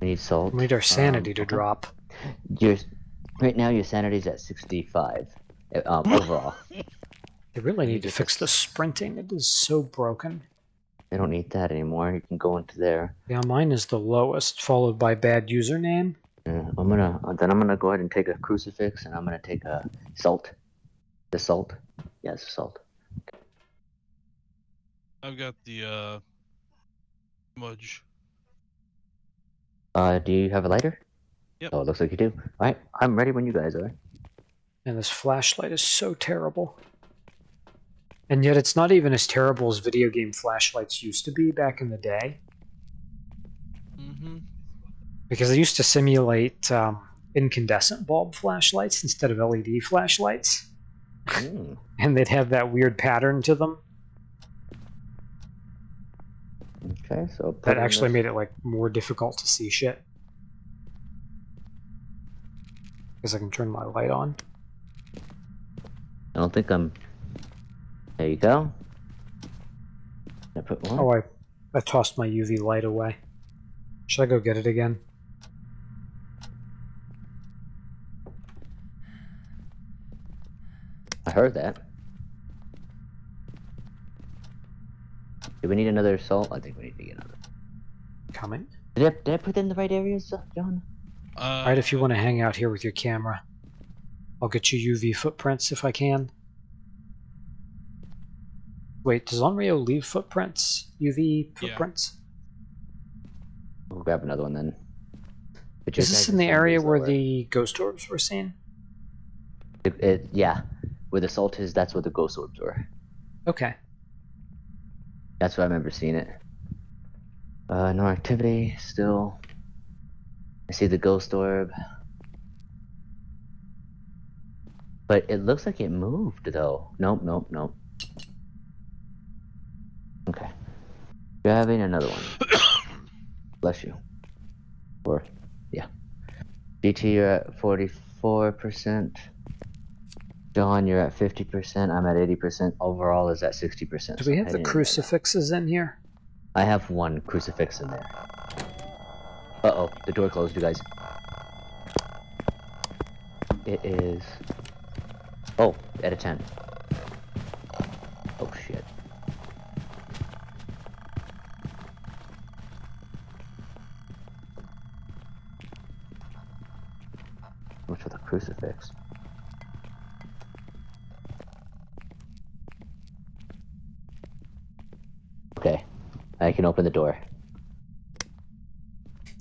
We need salt. We need our sanity Um, to drop. Your right now your sanity's at 65 uh, um, overall. They really need to fix the sprinting. It is so broken. They don't need that anymore. You can go into there. Yeah, mine is the lowest, followed by bad username. Uh, I'm gonna uh, then I'm gonna go ahead and take a crucifix and I'm gonna take a salt. The salt. Yes, salt. I've got the uh smudge. Uh, do you have a lighter? Yep. Oh, it looks like you do. All right, I'm ready when you guys are. And this flashlight is so terrible. And yet it's not even as terrible as video game flashlights used to be back in the day. Mm-hmm. Because they used to simulate um, incandescent bulb flashlights instead of LED flashlights. Mm, And they'd have that weird pattern to them okay, so that actually this- made it like more difficult to see shit. Because I can turn my light on. I don't think I'm. There you go. I put one. Oh, I, I tossed my UV light away. Should I go get it again? I heard that. Do we need another salt? I think we need to get another. Coming. Did I, did I put it in the right areas, uh, John? Uh, Alright, if you want to hang out here with your camera, I'll get you UV footprints if I can. Wait, does Onryo leave footprints? UV Yeah. footprints? We'll grab another one then. But Is this in the area where lower. the ghost orbs were seen? It, it, yeah, where the salt is, that's where the ghost orbs were. Okay. That's where I remember seeing it. Uh, no activity, still. I see the ghost orb. But it looks like it moved, though. Nope, nope, nope. Okay. Grabbing another one. Bless you. Or, yeah. GT, you're at 44%. John, you're at 50%. I'm at 80%. Overall is at 60%. Do we have the in right now. crucifixes in here? I have one crucifix in there. Uh oh, the door closed, you guys. It is. Oh, at a 10. Oh shit. What's with the crucifix? Okay, I can open the door.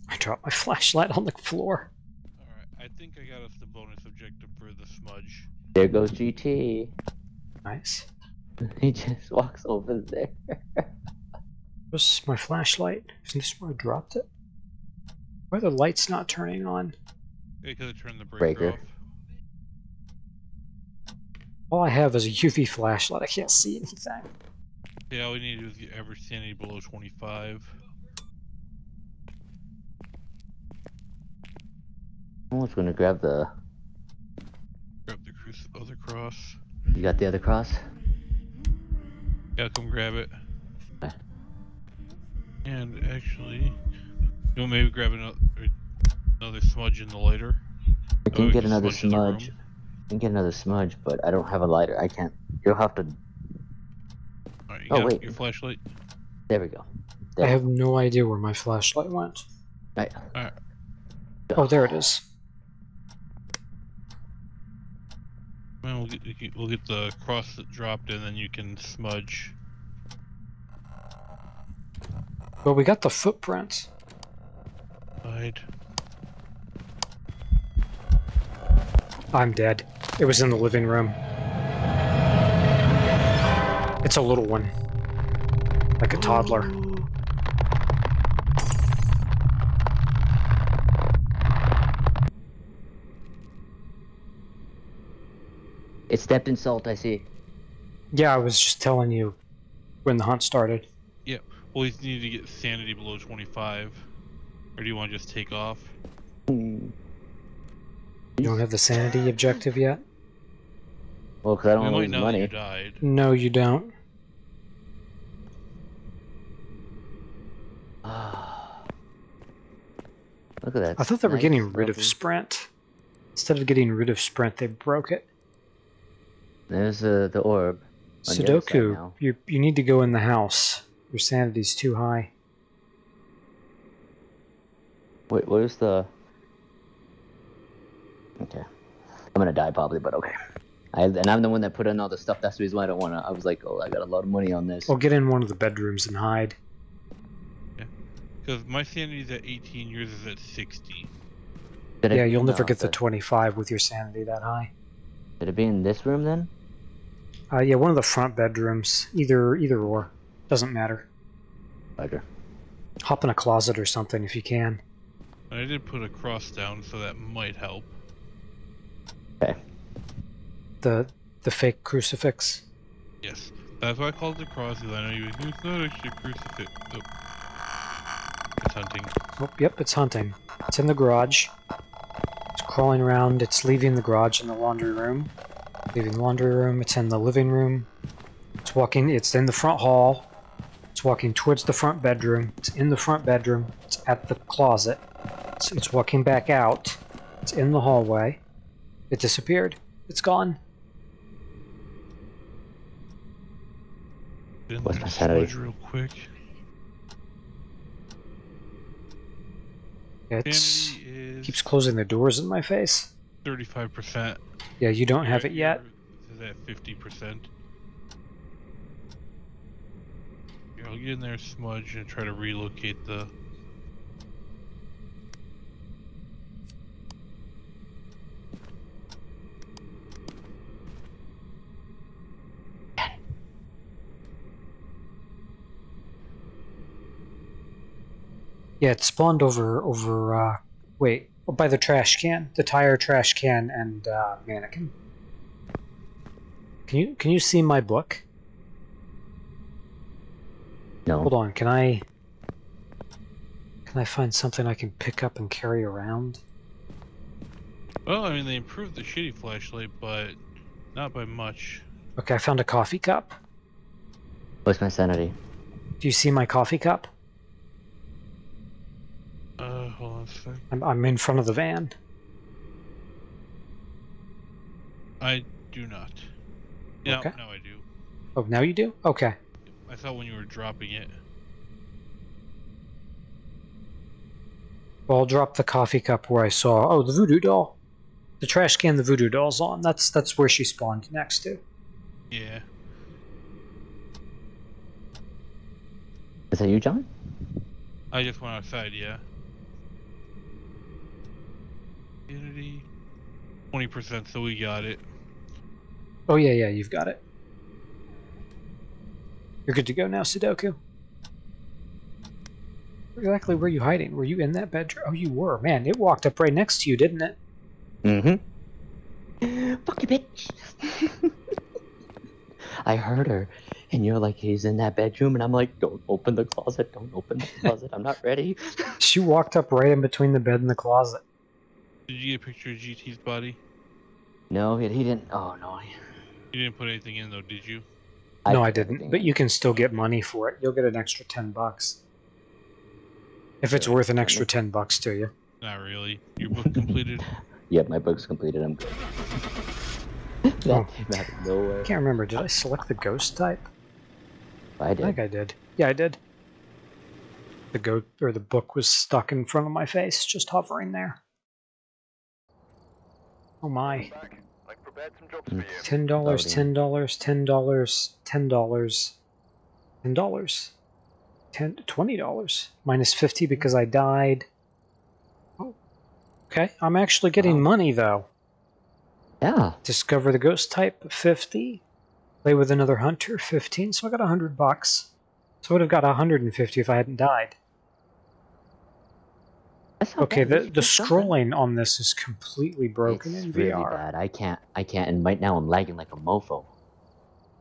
I dropped my flashlight on the floor. Alright, I think I got us the bonus objective for the smudge. There goes GT. Nice. He just walks over there. Where's my flashlight? Isn't this where I dropped it? Why are the lights not turning on? They could have turned the breaker, Breaker. off. All I have is a UV flashlight. I can't see anything. Yeah, all we need to do is get average sanity below 25. I was gonna grab the. Grab the cruci- other cross. You got the other cross? Yeah, come grab it. Okay. And actually, you want maybe grab another another smudge in the lighter? I can way we get another smudge in the room. smudge. I can get another smudge, but I don't have a lighter. I can't. You'll have to. Alright, you Oh, wait. your flashlight? There we go. I have no idea where my flashlight went. Right. Oh, there it is. Well, we'll get, we can- we'll get the cross that dropped and then you can smudge. Well, we got the footprint. Hide. I'm dead. It was in the living room. It's a little one. Like a toddler. It stepped in salt. I see. Yeah, I was just telling you when the hunt started. Yeah, well, you need to get sanity below 25. Or do you want to just take off? Hmm. You don't have the sanity objective yet? Well, because I don't might lose know that money. you died. No, you don't. Look at that. I thought they were getting rid of lovely- sprint. Instead of getting rid of sprint, they broke it. There's uh, the orb. on the Sudoku, you you need to go in the house. Your sanity's too high. Wait, where's the? Okay, I'm gonna die probably, but okay. I and I'm the one that put in all the stuff. That's the reason why I don't wanna. I was like, oh, I got a lot of money on this. Well, get in one of the bedrooms and hide. Yeah, because my sanity's at 18, yours is at 60. Did Yeah, be you'll in never get the the 25 with your sanity that high. Did it be in this room then? Uh, yeah, one of the front bedrooms. Either either or. Doesn't matter. Roger. Hop in a closet or something if you can. I did put a cross down, so that might help. Okay. The the fake crucifix. Yes. That's why I called it a cross, because I know you it's not actually a crucifix. Oh. It's hunting. Oh, yep, it's hunting. It's in the garage. It's crawling around. It's leaving the garage in the laundry room. Leaving the laundry room. It's in the living room. It's walking. It's in the front hall. It's walking towards the front bedroom. It's in the front bedroom. It's at the closet. It's, it's walking back out. It's in the hallway. It disappeared. It's gone. Didn't What's let my me sanity? smudge real quick. It keeps closing the doors in my face. 35%. Yeah, you don't have it yet. Is at 50%. Here, I'll get in there, smudge, and try to relocate the. Yeah, it spawned over over. Uh, wait, by the trash can, the tire trash can, and uh, mannequin. Can you can you see my book? No. Hold on, can I? Can I find something I can pick up and carry around? Well, I mean, they improved the shitty flashlight, but not by much. Okay, I found a coffee cup. What's my sanity? Do you see my coffee cup? Hold on a sec. I'm I'm in front of the van. I do not. Yeah, Okay. now I do. Oh, now you do? Okay. I thought when you were dropping it. Well, I'll drop the coffee cup where I saw. Oh, the voodoo doll. The trash can. The voodoo doll's on. That's that's where she spawned next to. Yeah. Is that you, John? I just went outside, yeah. Unity. 20%, so we got it. Oh yeah, yeah, you've got it. You're good to go now, Sudoku. Exactly where are you hiding? Were you in that bedroom? Oh, you were. Man, it walked up right next to you, didn't it? Mm-hmm. Fuck you, bitch. I heard her, and you're like, he's in that bedroom, and I'm like, don't open the closet, don't open the closet, I'm not ready. She walked up right in between the bed and the closet. Did you get a picture of GT's body? No, he, he didn't. Oh no. You didn't put anything in though, did you? no, I didn't. But you can still get money for it. You'll get an extra ten bucks. If it's worth an extra ten bucks to you. Not really. Your book completed. Yep, my book's completed. I'm good. Oh. that came out of nowhere. I can't remember. Did I select the ghost type? I did. I did. think I did. Yeah, I did. The goat or the book was stuck in front of my face, just hovering there. Oh my. Mm, ten dollars, Loading. ten dollars, ten dollars, ten dollars, ten dollars, ten twenty dollars minus fifty because I died. Oh, okay. I'm actually getting Wow. money though. Yeah. Discover the ghost type fifty. Play with another hunter fifteen. So I got a hundred bucks. So I would have got a hundred and fifty if I hadn't died. That's not Okay, bad. the the just something. scrolling on this is completely broken it's in really VR. bad. I can't. I can't. And right now I'm lagging like a mofo.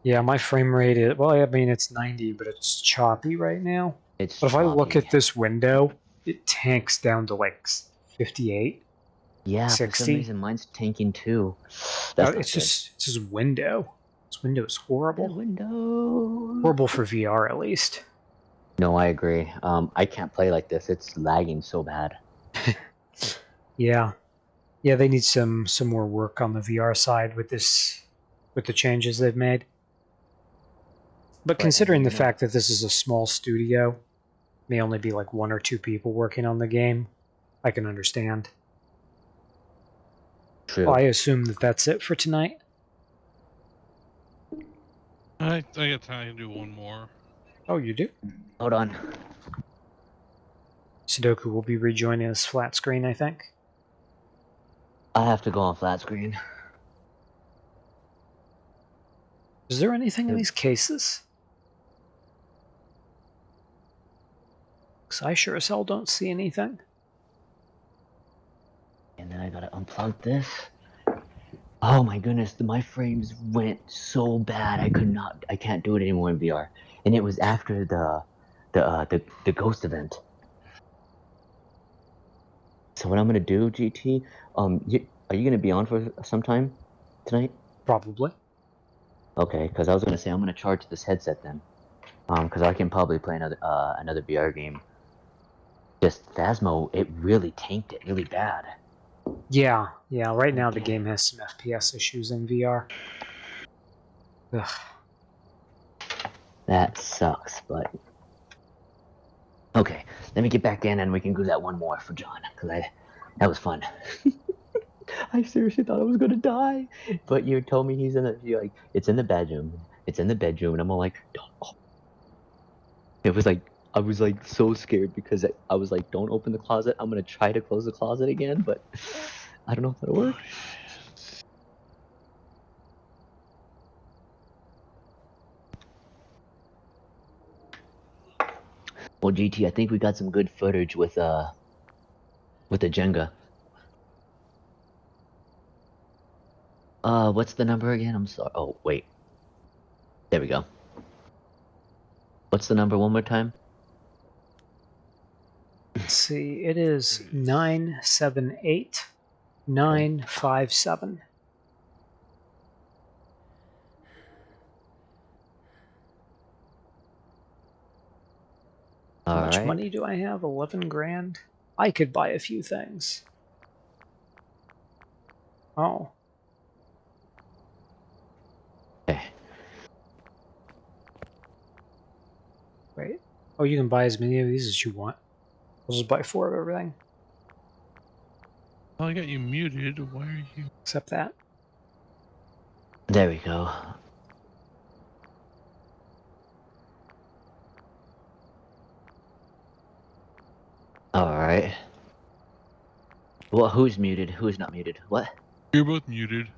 Yeah, my frame rate is well. I mean, it's ninety, but it's choppy right now. It's. But if I look at this window, it tanks down to like 58. Yeah, for 60? some reason mine's tanking too. Uh, That's not it's good. just it's just window. This window is That horrible. window. Horrible for VR at least. No, I agree. Um, I can't play like this. It's lagging so bad. Yeah, yeah. They need some some more work on the VR side with this with the changes they've made. But But, considering the fact that this is a small studio, may only be like one or two people working on the game, I can understand. True. Well, I assume that that's it for tonight. I think I got time to do one more. Oh, you do? Hold on. Sudoku will be rejoining us flat screen, I think. I have to go on flat screen. Is there anything in these cases? Because I sure as hell don't see anything. And then I gotta unplug this. Oh my goodness, my frames went so bad. I could not. I can't do it anymore in VR. And it was after the, the uh, the the ghost event. So what I'm gonna do, GT? Um, you, are you gonna be on for some time tonight? Probably. Okay, because I was gonna say I'm gonna charge this headset then, um, because I can probably play another uh another VR game. Just Phasmo, it really tanked it really bad. Yeah, yeah. Right now the game has some FPS issues in VR. Ugh. That sucks, but okay. Let me get back in and we can do that one more for John, because I that was fun. I seriously thought I was gonna die, but you told me he's in the you're like it's in the bedroom. It's in the bedroom, and I'm all like, don't. Oh. It was like I was like so scared because I, I was like, don't open the closet. I'm gonna try to close the closet again, but I don't know if that'll work. Oh, Well, GT, I think we got some good footage with uh with the Jenga. Uh, what's the number again? I'm sorry. Oh, wait. There we go. What's the number one more time? Let's see. It is nine seven eight nine five seven. How All much right. money do I have? Eleven grand. I could buy a few things. Oh, Okay. wait. Oh, you can buy as many of these as you want. I'll just buy four of everything, Well, I got you muted. Why are you? except that. There we go. All right. Well, who's muted? Who's not muted? What? You're both muted.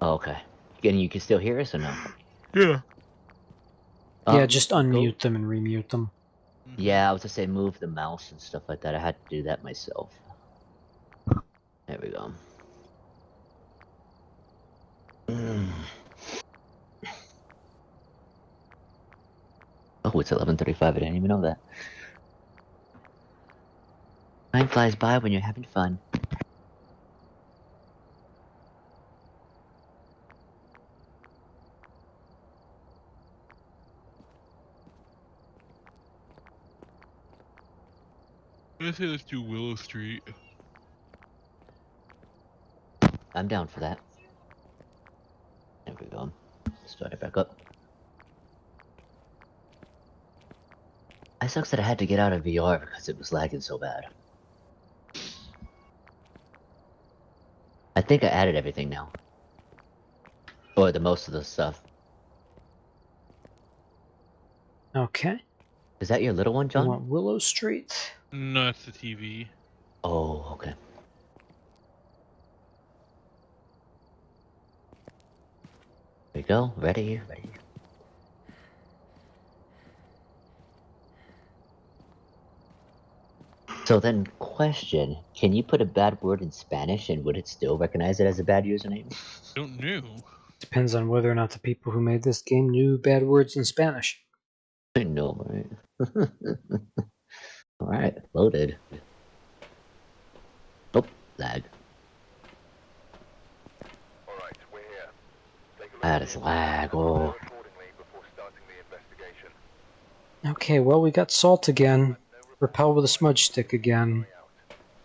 Oh, okay. And you can still hear us or no? Yeah. yeah, Um, just go- unmute them and remute them. Yeah, I was to say move the mouse and stuff like that. I had to do that myself. There we go. Mm. Oh, it's 11:35. I didn't even know that. Time flies by when you're having fun. I say let's do Willow Street. I'm down for that. There we go. Start it back up. I sucks that I had to get out of VR because it was lagging so bad. Think I added everything now. Or the most of the stuff. Okay. Is that your little one, I John? want Willow Street. No, it's the TV. Oh, okay. There we go. Ready, ready. So then, question: Can you put a bad word in Spanish, and would it still recognize it as a bad username? Don't know. Depends on whether or not the people who made this game knew bad words in Spanish. no, right? Alright, loaded. Oh, lag. Alright, we're here. Take a look That is the lag, oh. accordingly before starting the investigation. Okay, well, we got salt again, repel with a smudge stick again,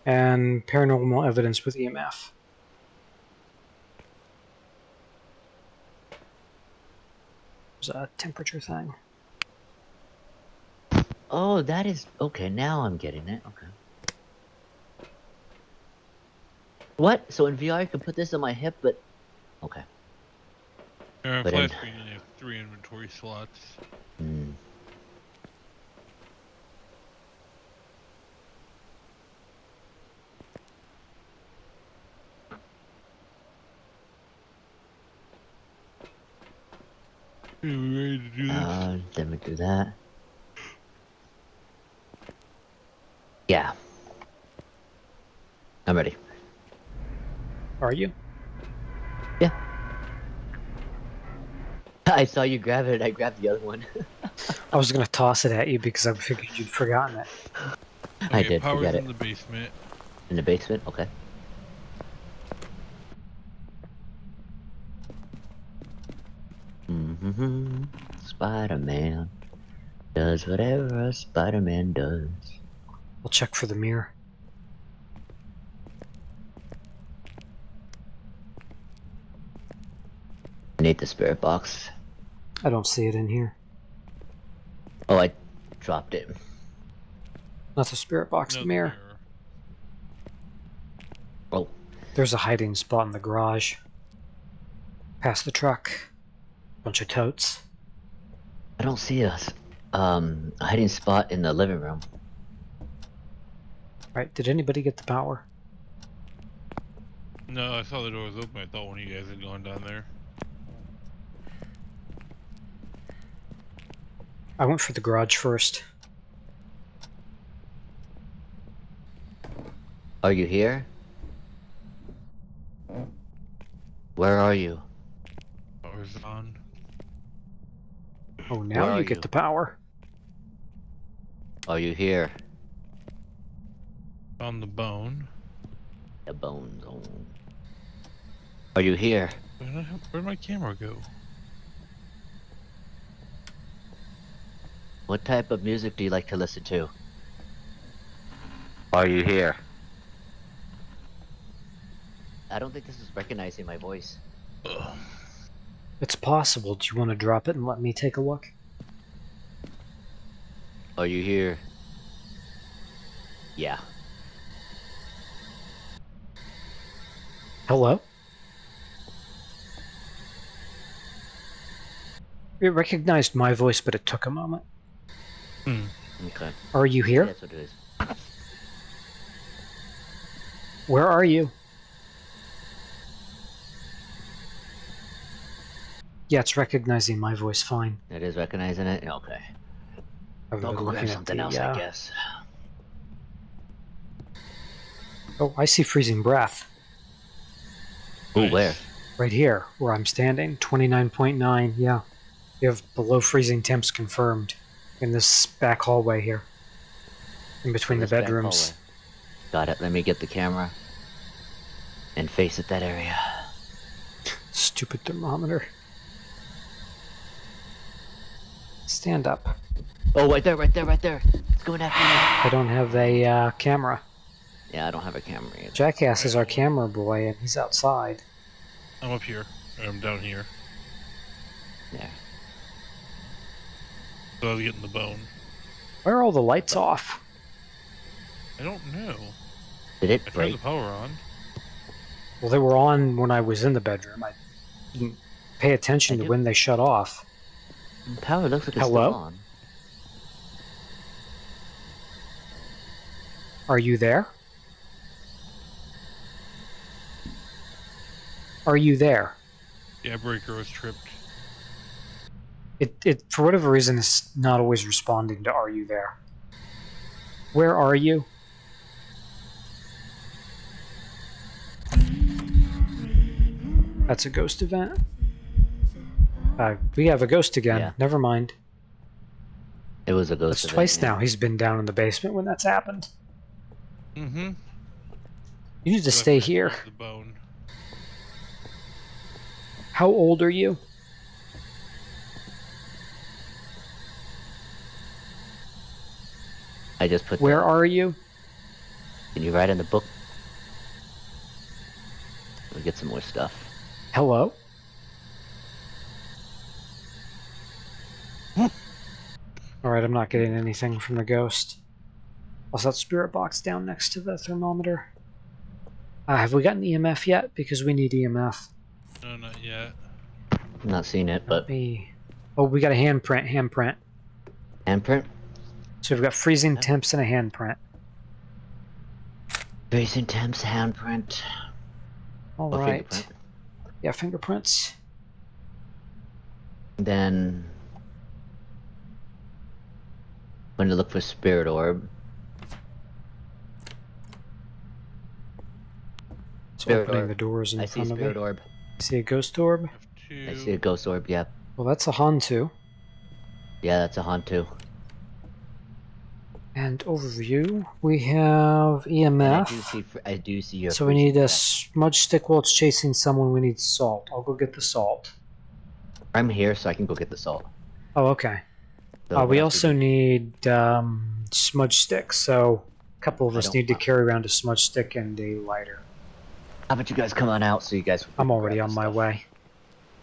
and paranormal evidence with EMF. There's a temperature thing. Oh, that is okay. Now I'm getting it. Okay. What? So in VR, I can put this on my hip, but okay. Uh, But in- screen, you have three inventory slots. Hmm. Are we ready to do this? Let me do that. Yeah. I'm ready. Are you? Yeah. I saw you grab it. I grabbed the other one. I was gonna toss it at you because I figured you'd forgotten it. I did Power's forget in it. the basement. In the basement. Okay. Mm-hmm. Spider-Man does whatever a Spider-Man does. I'll check for the mirror. I need the spirit box. I don't see it in here. Oh, I dropped it. Not the spirit box, No, the mirror. Oh, There's a hiding spot in the garage. Past the truck. Bunch of totes. I don't see us. Um, a hiding spot in the living room. Right, did anybody get the power? No, I saw the door was open. I thought one of you guys had gone down there. I went for the garage first. Are you here? Where are you? Power's on. Oh, now Where you get the power. Are you here? On the bone. The bone zone. Are you here? Where did, I have, where'd my camera go? What type of music do you like to listen to? Are you here? I don't think this is recognizing my voice. Ugh. It's possible. Do you want to drop it and let me take a look? Are you here? Yeah. Hello? It recognized my voice, but it took a moment. Hmm. Okay. Are you here? That's what it is. Where are you? Yeah, it's recognizing my voice fine. It is recognizing it? Okay. I've I'll go grab something the, else, uh, I guess. Oh, I see freezing breath. Ooh, Nice. where? Right here, where I'm standing. 29.9, yeah. You have below freezing temps confirmed in this back hallway here. In between the This back bedrooms. Got it. Let me get the camera and face at that area. Stupid thermometer. Stand up. Oh, right there, right there, right there. It's going after me. I don't have a uh, camera. Yeah, I don't have a camera either. Jackass is our camera boy, and he's outside. I'm up here. I'm down here. Yeah. So I was getting the bone. Why are all the lights off? I don't know. Did it I it turned break? the power on. Well, they were on when I was in the bedroom. I didn't pay attention I to do- when they shut off. Power looks like it's Hello? still on. Are you there? Are you there? Yeah, breaker was tripped. It, it for whatever reason, is not always responding to "Are you there?" Where are you? That's a ghost event. Uh, we have a ghost again. Yeah. Never mind. It was a ghost. That's event, twice yeah. now he's been down in the basement when that's happened. Mm-hmm. You need to stay here. The bone. How old are you? I just put. Where the, are you? Can you write in the book? We get some more stuff. Hello? Alright, I'm not getting anything from the ghost. Also, that spirit box down next to the thermometer. Uh, have we gotten EMF yet? Because we need EMF. No, not yet. Not seeing it, but Me. Oh, we got a handprint. Handprint. handprint. So we've got freezing temps and a handprint. Freezing temps, handprint. All or right. fingerprint. Yeah, fingerprints. Then. Going to look for spirit orb. So Spirit opening orb. the doors in I see front of spirit me. orb. See a ghost orb? Two. I see a ghost orb. Yeah, Well, that's a Hantu. yeah, that's a Hantu. And overview, we have E And I do see. I do see your. So we need a smudge stick while it's chasing someone. We need salt. I'll go get the salt. I'm here, so I can go get the salt. Oh, okay. So uh, we also do? need um, smudge sticks. So a couple of us need to carry around a smudge stick and a lighter. How about you guys come on out so you guys? I'm already on my stuff. way.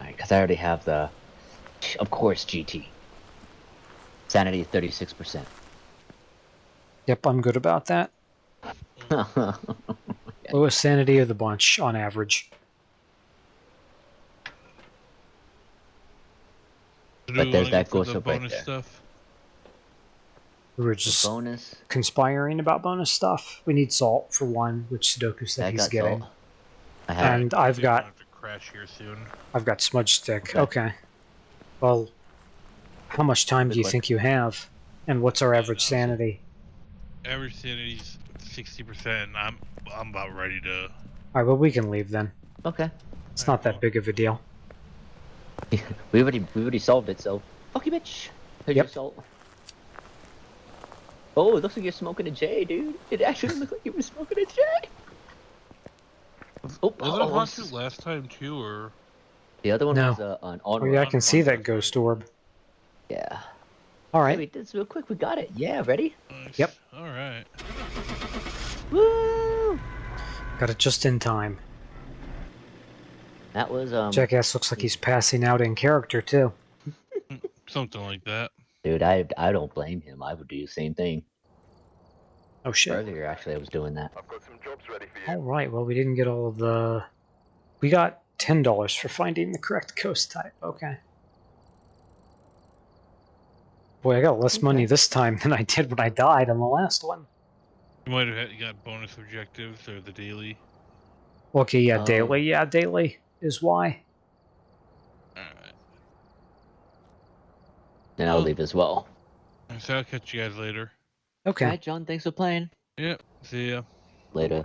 Because I already have the, of course, GT. Sanity thirty six percent. Yep, I'm good about that. Lowest sanity of the bunch on average. But we there's that go for ghost the up right there. stuff. We were just bonus. conspiring about bonus stuff. We need salt for one, which Sudoku said I he's got getting. salt. I have. And I've Yeah, got have to crash here soon. I've got smudge stick. Okay. Okay. Well, how much time do you luck. think you have? And what's our average sanity? Average sanity's sixty percent. I'm I'm about ready to. Alright, well we can leave then. Okay. It's Alright, not that well, big of a deal. We already we already solved it. So fuck you, bitch. Here's your Yep. salt. Oh, it looks like you're smoking a J, dude. It actually looked like you were smoking a J. Oh, Was it a oh, Hantu last time too, or the other one No. was uh, an Oh yeah, I can see that ghost orb. Yeah. Hey, Alright. we did this real quick. We got it. Yeah, ready? Nice. Yep. All right. Woo! Got it just in time. That was um. Jackass looks like he's passing out in character too. Something like that. Dude, I I don't blame him. I would do the same thing. Oh shit. Earlier, actually, I was doing that. I've got some jobs ready for you. Alright, well we didn't get all of the we got ten dollars for finding the correct ghost type. Okay. Boy, I got less money this time than I did when I died on the last one. You might have had, got bonus objectives or the daily. Okay, yeah, Oh. daily. Yeah, daily is why. All right. And I'll Well- leave as well. So I'll catch you guys later. Okay. Alright, John. Thanks for playing. Yep. See ya. Later.